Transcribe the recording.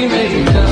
we made up.